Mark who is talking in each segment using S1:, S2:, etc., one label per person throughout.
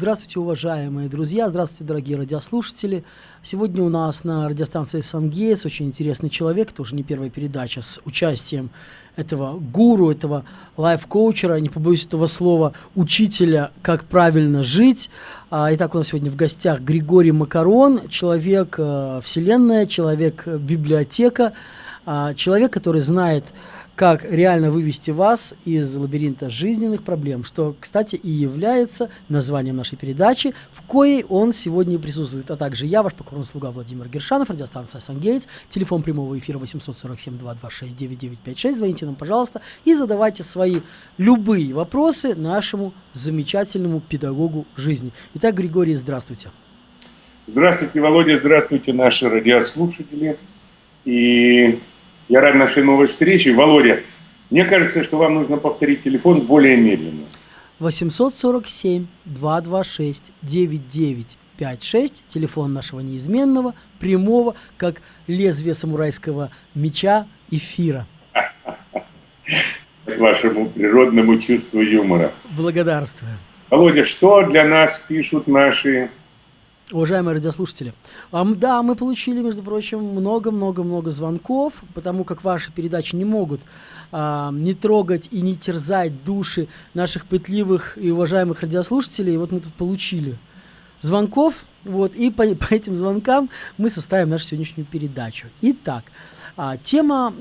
S1: Здравствуйте, уважаемые друзья, здравствуйте, дорогие радиослушатели. Сегодня у нас на радиостанции «Сангейтс» очень интересный человек, это уже не первая передача, с участием этого гуру, этого лайф-коучера, не побоюсь этого слова, учителя, как правильно жить. А, итак, у нас сегодня в гостях Григорий Макарон, человек э, вселенная, человек библиотека, э, человек, который знает как реально вывести вас из лабиринта жизненных проблем, что, кстати, и является названием нашей передачи, в коей он сегодня присутствует. А также я, ваш покорный слуга Владимир Гершанов, радиостанция «Сангейтс», телефон прямого эфира 847-226-9956. Звоните нам, пожалуйста, и задавайте свои любые вопросы нашему замечательному педагогу жизни. Итак, Григорий, здравствуйте.
S2: Здравствуйте, Володя, здравствуйте, наши радиослушатели. И я рад нашей новой встрече. Володя, мне кажется, что вам нужно повторить телефон более медленно.
S1: 847-226-9956, телефон нашего неизменного, прямого, как лезвие самурайского меча, эфира.
S2: Вашему природному чувству юмора.
S1: Благодарствую.
S2: Володя, что для нас пишут наши
S1: Уважаемые радиослушатели, да, мы получили, между прочим, много-много-много звонков, потому как ваши передачи не могут а, не трогать и не терзать души наших пытливых и уважаемых радиослушателей. И вот мы тут получили звонков, вот, и по, по этим звонкам мы составим нашу сегодняшнюю передачу. Итак, а, тема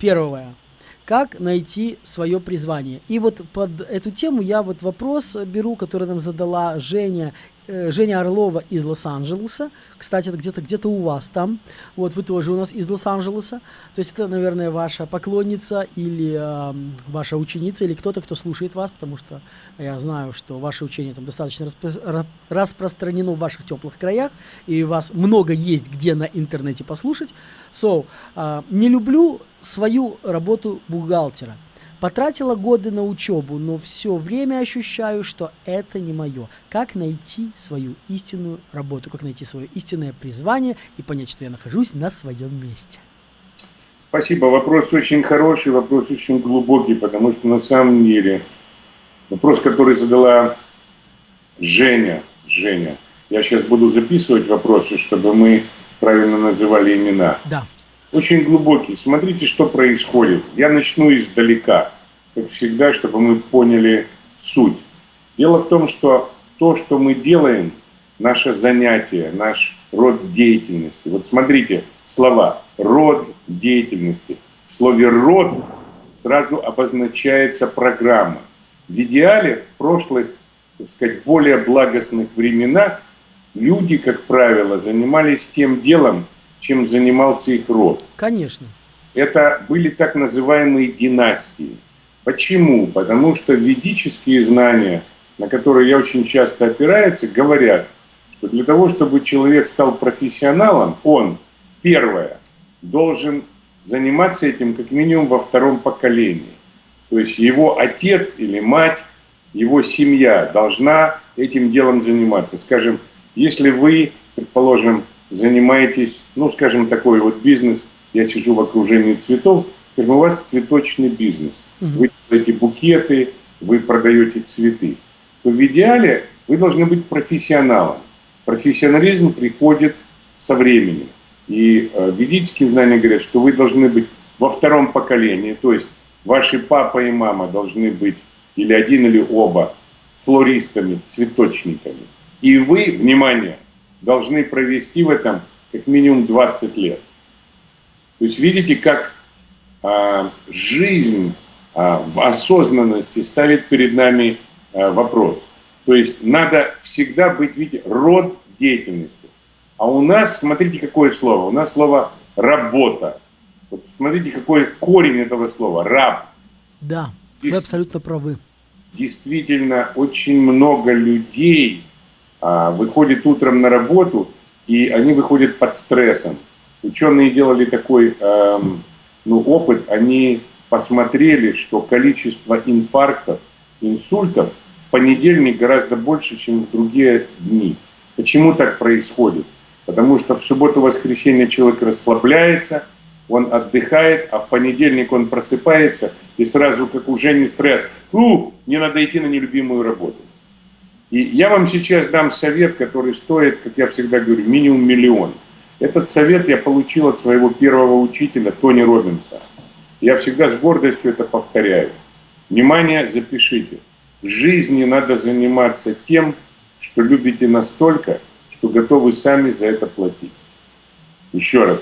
S1: первая как найти свое призвание. И вот под эту тему я вот вопрос беру, который нам задала Женя Женя Орлова из Лос-Анджелеса. Кстати, это где-то где, -то, у вас там. Вот вы тоже у нас из Лос-Анджелеса. То есть это, наверное, ваша поклонница или э, ваша ученица, или кто-то, кто слушает вас, потому что я знаю, что ваше учение там достаточно распро распространено в ваших теплых краях, и вас много есть где на интернете послушать. So, э, не люблю свою работу бухгалтера. Потратила годы на учебу, но все время ощущаю, что это не мое. Как найти свою истинную работу, как найти свое истинное призвание и понять, что я нахожусь на своем месте?
S2: Спасибо. Вопрос очень хороший, вопрос очень глубокий, потому что на самом деле вопрос, который задала Женя, Женя, я сейчас буду записывать вопросы, чтобы мы правильно называли имена.
S1: Да
S2: очень глубокий. Смотрите, что происходит. Я начну издалека, как всегда, чтобы мы поняли суть. Дело в том, что то, что мы делаем, наше занятие, наш род деятельности. Вот смотрите, слова «род деятельности». В слове «род» сразу обозначается программа. В идеале в прошлых, так сказать, более благостных временах люди, как правило, занимались тем делом, чем занимался их род.
S1: Конечно.
S2: Это были так называемые династии. Почему? Потому что ведические знания, на которые я очень часто опираюсь, говорят, что для того, чтобы человек стал профессионалом, он, первое, должен заниматься этим как минимум во втором поколении. То есть его отец или мать, его семья должна этим делом заниматься. Скажем, если вы, предположим, занимаетесь, ну, скажем, такой вот бизнес, я сижу в окружении цветов, скажем, у вас цветочный бизнес. Угу. Вы делаете букеты, вы продаете цветы. То в идеале вы должны быть профессионалом. Профессионализм приходит со временем. И э, ведические знания говорят, что вы должны быть во втором поколении, то есть ваши папа и мама должны быть или один, или оба флористами, цветочниками. И вы, внимание, должны провести в этом как минимум 20 лет. То есть видите, как а, жизнь а, в осознанности ставит перед нами а, вопрос. То есть надо всегда быть, видите, род деятельности. А у нас, смотрите, какое слово. У нас слово «работа». Вот смотрите, какой корень этого слова – «раб».
S1: Да, вы абсолютно правы.
S2: Действительно, очень много людей выходит утром на работу, и они выходят под стрессом. Ученые делали такой эм, ну, опыт, они посмотрели, что количество инфарктов, инсультов в понедельник гораздо больше, чем в другие дни. Почему так происходит? Потому что в субботу-воскресенье человек расслабляется, он отдыхает, а в понедельник он просыпается, и сразу, как уже не стресс, «У, мне надо идти на нелюбимую работу». И я вам сейчас дам совет, который стоит, как я всегда говорю, минимум миллион. Этот совет я получил от своего первого учителя Тони Робинса. Я всегда с гордостью это повторяю. Внимание, запишите. В жизни надо заниматься тем, что любите настолько, что готовы сами за это платить. Еще раз.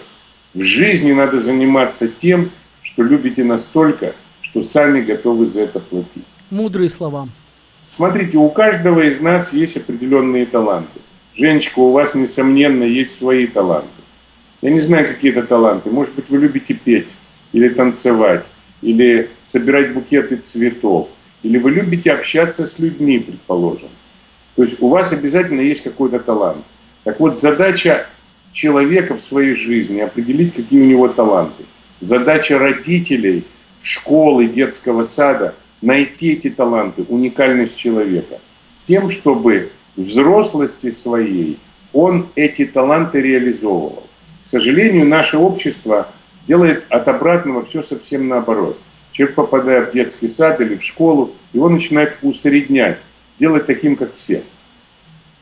S2: В жизни надо заниматься тем, что любите настолько, что сами готовы за это платить.
S1: Мудрые слова.
S2: Смотрите, у каждого из нас есть определенные таланты. Женечка, у вас, несомненно, есть свои таланты. Я не знаю, какие это таланты. Может быть, вы любите петь, или танцевать, или собирать букеты цветов, или вы любите общаться с людьми, предположим. То есть у вас обязательно есть какой-то талант. Так вот, задача человека в своей жизни определить, какие у него таланты. Задача родителей, школы, детского сада – найти эти таланты, уникальность человека, с тем, чтобы взрослости своей он эти таланты реализовывал. К сожалению, наше общество делает от обратного все совсем наоборот. Человек, попадая в детский сад или в школу, его начинает усреднять, делать таким, как все.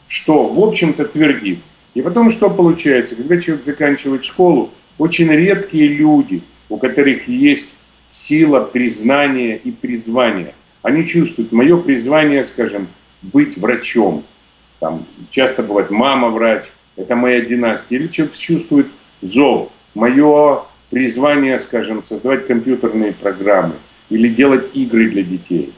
S2: Что, в общем-то, твердит. И потом что получается? Когда человек заканчивает школу, очень редкие люди, у которых есть сила признания и призвания. Они чувствуют, мое призвание, скажем, быть врачом. Там часто бывает мама врач, это моя династия. Или человек чувствует зов, мое призвание, скажем, создавать компьютерные программы или делать игры для детей.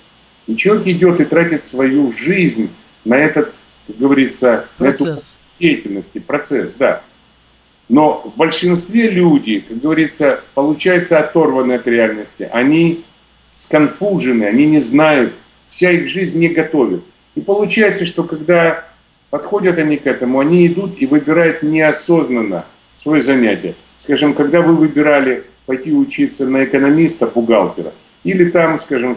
S2: И человек идет и тратит свою жизнь на этот, как говорится, процесс. на эту деятельность, процесс, да. Но в большинстве люди, как говорится, получается оторваны от реальности. Они сконфужены, они не знают, вся их жизнь не готовит. И получается, что когда подходят они к этому, они идут и выбирают неосознанно свое занятие. Скажем, когда вы выбирали пойти учиться на экономиста, бухгалтера, или там, скажем,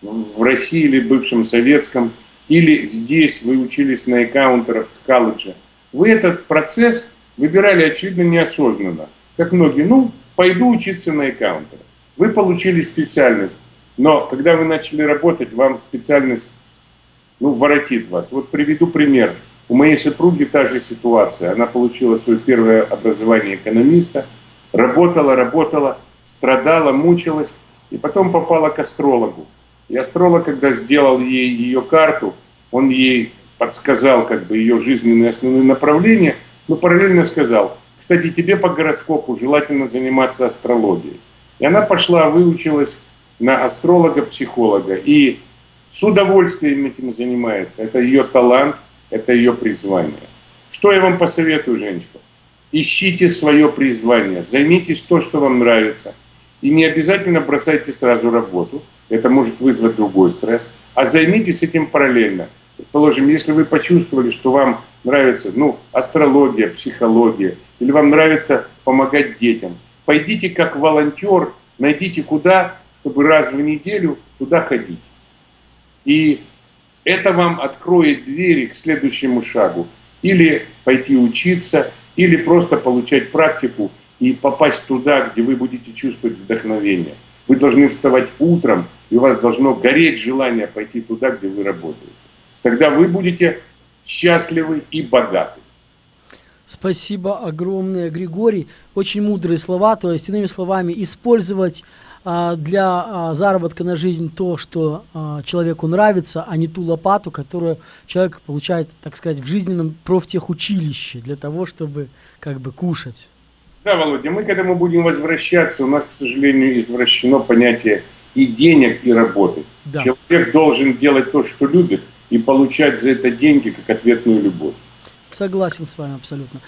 S2: в России или бывшем советском, или здесь вы учились на аккаунтерах в вы этот процесс выбирали, очевидно, неосознанно. Как многие, ну, пойду учиться на аккаунтера. Вы получили специальность, но когда вы начали работать, вам специальность, ну, воротит вас. Вот приведу пример. У моей супруги та же ситуация. Она получила свое первое образование экономиста, работала, работала, страдала, мучилась, и потом попала к астрологу. И астролог, когда сделал ей ее карту, он ей подсказал как бы ее жизненные основные направления – но параллельно сказал, кстати, тебе по гороскопу желательно заниматься астрологией. И она пошла, выучилась на астролога-психолога. И с удовольствием этим занимается. Это ее талант, это ее призвание. Что я вам посоветую, женщина? Ищите свое призвание, займитесь то, что вам нравится. И не обязательно бросайте сразу работу, это может вызвать другой стресс. А займитесь этим параллельно. Предположим, если вы почувствовали, что вам нравится ну, астрология, психология, или вам нравится помогать детям, пойдите как волонтер, найдите куда, чтобы раз в неделю туда ходить. И это вам откроет двери к следующему шагу. Или пойти учиться, или просто получать практику и попасть туда, где вы будете чувствовать вдохновение. Вы должны вставать утром, и у вас должно гореть желание пойти туда, где вы работаете. Тогда вы будете счастливы и богаты.
S1: Спасибо огромное, Григорий. Очень мудрые слова. То есть, иными словами, использовать а, для а, заработка на жизнь то, что а, человеку нравится, а не ту лопату, которую человек получает, так сказать, в жизненном профтехучилище для того, чтобы как бы кушать.
S2: Да, Володя, мы к этому будем возвращаться. У нас, к сожалению, извращено понятие и денег, и работы. Да. Человек должен делать то, что любит, и получать за это деньги как ответную любовь.
S1: Согласен с вами абсолютно.